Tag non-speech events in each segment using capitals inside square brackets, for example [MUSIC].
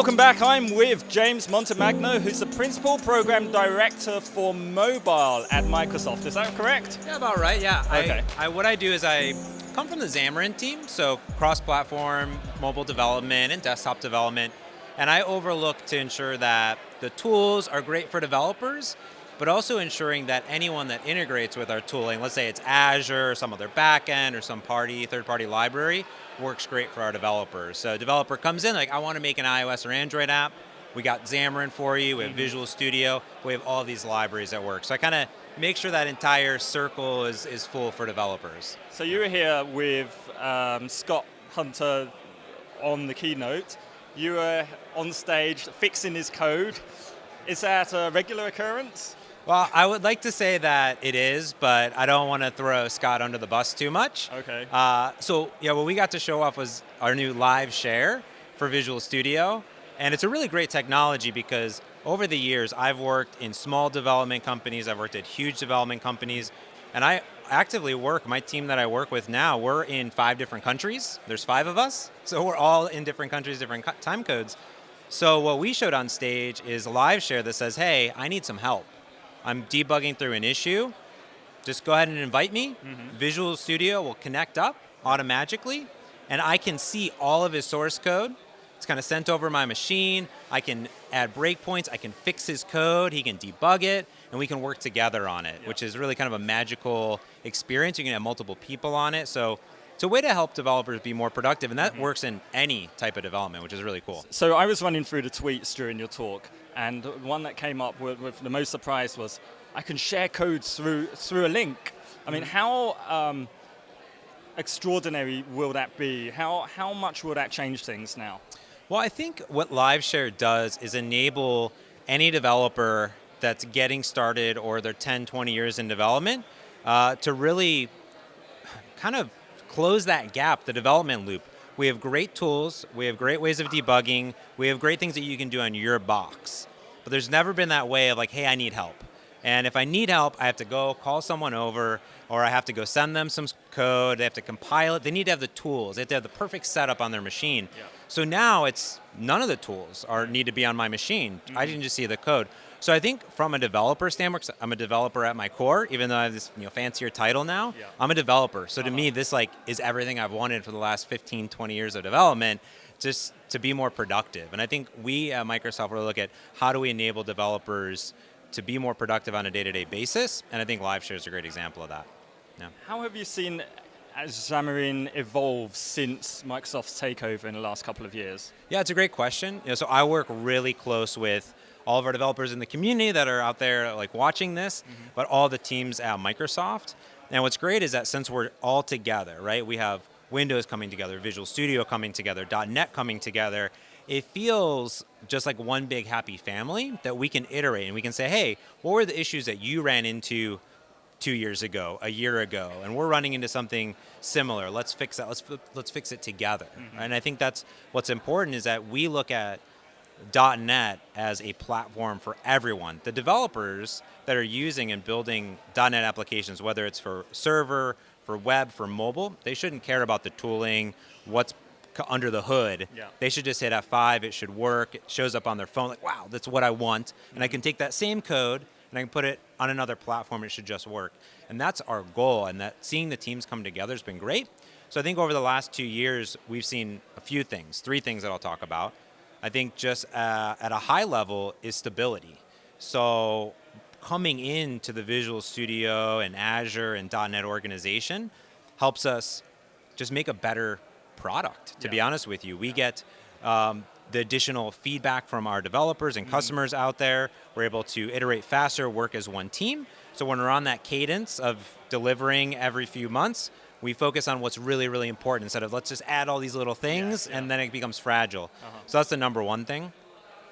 Welcome back. I'm with James Montemagno, who's the Principal Program Director for Mobile at Microsoft. Is that correct? Yeah, about right, yeah. Okay. I, I, what I do is I come from the Xamarin team, so cross-platform mobile development and desktop development, and I overlook to ensure that the tools are great for developers, but also ensuring that anyone that integrates with our tooling, let's say it's Azure or some other backend or some party, third-party library, works great for our developers. So a developer comes in like, I want to make an iOS or Android app. We got Xamarin for you, we have mm -hmm. Visual Studio, we have all these libraries that work. So I kind of make sure that entire circle is, is full for developers. So you were here with um, Scott Hunter on the keynote. You were on stage fixing his code. Is that a regular occurrence? Well, I would like to say that it is, but I don't want to throw Scott under the bus too much. Okay. Uh, so yeah, what we got to show off was our new live share for Visual Studio. And it's a really great technology because over the years, I've worked in small development companies, I've worked at huge development companies, and I actively work, my team that I work with now, we're in five different countries. There's five of us, [LAUGHS] so we're all in different countries, different time codes. So what we showed on stage is live share that says, hey, I need some help. I'm debugging through an issue, just go ahead and invite me. Mm -hmm. Visual Studio will connect up automatically, and I can see all of his source code. It's kind of sent over my machine. I can add breakpoints. I can fix his code. He can debug it, and we can work together on it, which is really kind of a magical experience. You can have multiple people on it. So it's a way to help developers be more productive, and that mm -hmm. works in any type of development, which is really cool. So I was running through the tweets during your talk, and one that came up with, with, the most surprise was, I can share codes through, through a link. I mean, mm. how um, extraordinary will that be? How, how much will that change things now? Well, I think what LiveShare does is enable any developer that's getting started or they're 10, 20 years in development uh, to really kind of close that gap, the development loop. We have great tools, we have great ways of debugging, we have great things that you can do on your box. But there's never been that way of like, hey, I need help. And if I need help, I have to go call someone over, or I have to go send them some code, they have to compile it. They need to have the tools, they have to have the perfect setup on their machine. Yeah. So now it's, none of the tools are need to be on my machine. Mm -hmm. I mm-hmm. just see the code. So I think from a developer standpoint, I'm a developer at my core, even though I have this you know, fancier title now, yeah. I'm a developer. So uh -huh. to me, uh-huh. this like is everything I've wanted for the last 15, 20 years of development, just to be more productive. And I think we at Microsoft will look at how do we enable developers to be more productive on a day-to-day -day basis, and I think LiveShare is a great example of that. Yeah. How have you seen Xamarin evolve since Microsoft's takeover in the last couple of years? Yeah, it's a great question. You know, so I work really close with all of our developers in the community that are out there like watching this, mm -hmm. but all the teams at Microsoft. And what's great is that since we're all together, right? We have Windows coming together, Visual Studio coming together, .NET coming together, it feels just like one big happy family that we can iterate and we can say, hey, what were the issues that you ran into two years ago, a year ago, and we're running into something similar. Let's fix that. Let's let's fix it together. Mm -hmm. And I think that's what's important is that we look at .NET as a platform for everyone. The developers that are using and building .NET applications, whether it's for server, for web, for mobile, they shouldn't care about the tooling, what's under the hood. Yeah. They should just hit F5, it should work, it shows up on their phone, like, wow, that's what I want. Mm -hmm. And I can take that same code and I can put it on another platform, it should just work. And that's our goal, and that seeing the teams come together has been great. So I think over the last two years, we've seen a few things, three things that I'll talk about. I think just uh, at a high level is stability. So coming into the Visual Studio and Azure and .NET organization helps us just make a better product, to yeah. be honest with you. We get um, the additional feedback from our developers and mm customers out there. We're able to iterate faster, work as one team. So when we're on that cadence of delivering every few months, we focus on what's really, really important instead of let's just add all these little things yeah, yeah. and then it becomes fragile. Uh -huh. So that's the number one thing.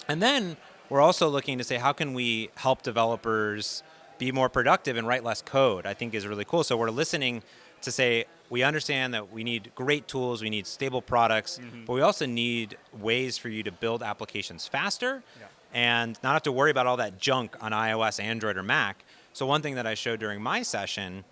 And then we're also looking to say how can we help developers be more productive and write less code, I think is really cool. So we're listening to say, we understand that we need great tools, we need stable products, mm -hmm. but we also need ways for you to build applications faster yeah. and not have to worry about all that junk on iOS, Android, or Mac. So one thing that I showed during my session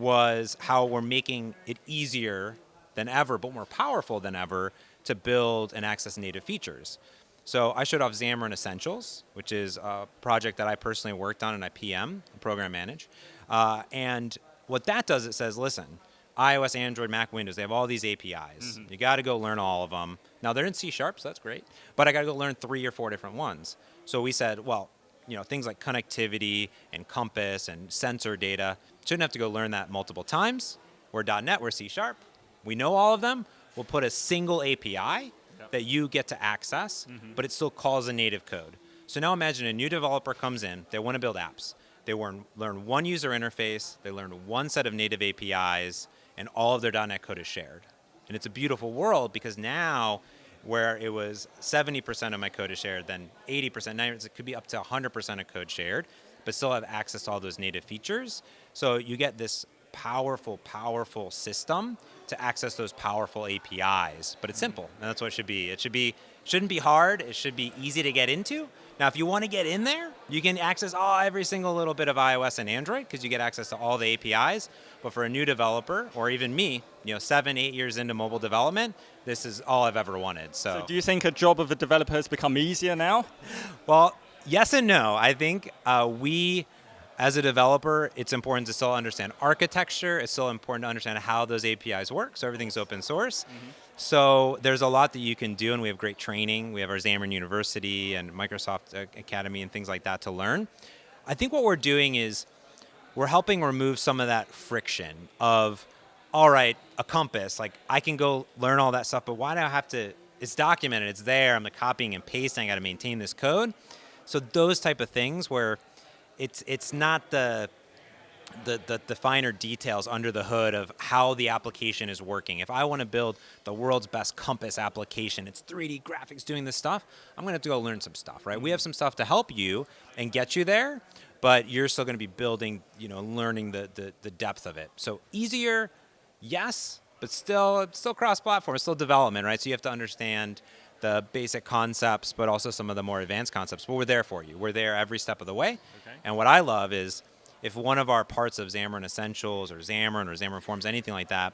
was how we're making it easier than ever, but more powerful than ever, to build and access native features. So I showed off Xamarin Essentials, which is a project that I personally worked on and I PM, program manage. Uh, and what that does, it says, listen, iOS, Android, Mac, Windows, they have all these APIs. Mm -hmm. You got to go learn all of them. Now they're in C Sharp, so that's great. But I got to go learn three or four different ones. So we said, well, you know, things like connectivity and compass and sensor data, shouldn't have to go learn that multiple times. We're .NET, we're C Sharp. We know all of them. We'll put a single API that you get to access, mm -hmm. but it still calls a native code. So now imagine a new developer comes in, they want to build apps. They learn, learn one user interface, they learn one set of native APIs, and all of their .NET code is shared. And it's a beautiful world because now, where it was 70% of my code is shared, then 80%, 90%, it could be up to 100% of code shared, but still have access to all those native features. So you get this powerful, powerful system to access those powerful APIs. But it's simple, and that's what it should be. It should be shouldn't be hard. It should be easy to get into. Now, if you want to get in there, you can access all every single little bit of iOS and Android because you get access to all the APIs. But for a new developer, or even me, you know, seven, eight years into mobile development, this is all I've ever wanted. So, so do you think a job of a developer has become easier now? Well, yes and no. I think uh, we as a developer, it's important to still understand architecture. It's still important to understand how those APIs work. So everything's open source. Mm -hmm. So there's a lot that you can do, and we have great training. We have our Xamarin University and Microsoft Academy and things like that to learn. I think what we're doing is we're helping remove some of that friction of, all right, a compass, like I can go learn all that stuff, but why do I have to, it's documented, it's there, I'm copying and pasting, I gotta maintain this code. So those type of things where it's it's not the, the, the, the, finer details under the hood of how the application is working. If I want to build the world's best Compass application, it's 3D graphics doing this stuff, I'm going to have to go learn some stuff, right? We have some stuff to help you and get you there, but you're still going to be building, you know, learning the, the, the depth of it. So easier, yes, but still, still cross-platform, still development, right? So you have to understand the basic concepts, but also some of the more advanced concepts. But we're there for you. We're there every step of the way. Okay. And what I love is if one of our parts of Xamarin Essentials or Xamarin or Xamarin Forms, anything like that,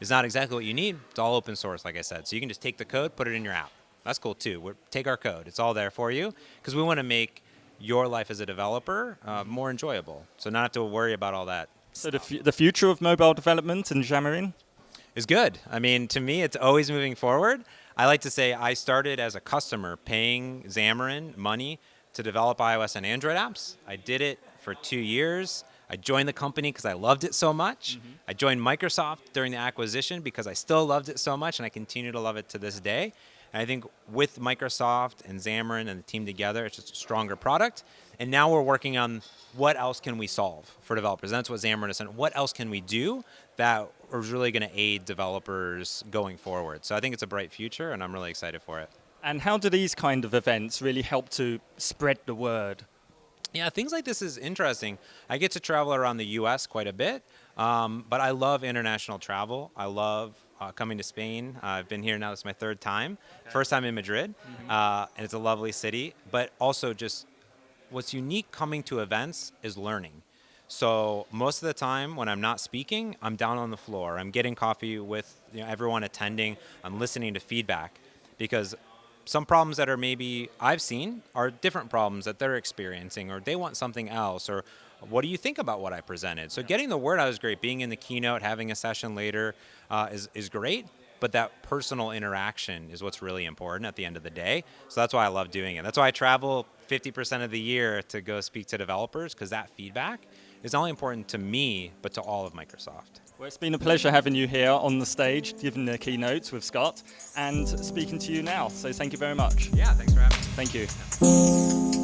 is not exactly what you need, it's all open source, like I said. So you can just take the code, put it in your app. That's cool too. We're, take our code. It's all there for you because we want to make your life as a developer uh, more enjoyable. So not have to worry about all that. So the, the future of mobile development in Xamarin? Is good. I mean, to me, it's always moving forward. I like to say I started as a customer paying Xamarin money to develop iOS and Android apps. I did it for two years. I joined the company because I loved it so much. Mm -hmm. I joined Microsoft during the acquisition because I still loved it so much and I continue to love it to this day. And I think with Microsoft and Xamarin and the team together, it's just a stronger product. And now we're working on what else can we solve for developers. And that's what Xamarin is saying. What else can we do that is really going to aid developers going forward? So I think it's a bright future, and I'm really excited for it. And how do these kind of events really help to spread the word? Yeah, things like this is interesting. I get to travel around the U.S. quite a bit, um, but I love international travel. I love uh, coming to Spain. Uh, I've been here now, this is my third time. Okay. First time in Madrid, mm -hmm. uh, and it's a lovely city, but also just what's unique coming to events is learning. So most of the time when I'm not speaking, I'm down on the floor. I'm getting coffee with you know, everyone attending. I'm listening to feedback because some problems that are maybe I've seen are different problems that they're experiencing or they want something else or what do you think about what I presented? So getting the word out is great. Being in the keynote, having a session later uh, is, is great, but that personal interaction is what's really important at the end of the day. So that's why I love doing it. That's why I travel 50% of the year to go speak to developers because that feedback is not only important to me, but to all of Microsoft. Well, it's been a pleasure having you here on the stage, giving the keynotes with Scott, and speaking to you now. So thank you very much. Yeah, thanks for having me. Thank you.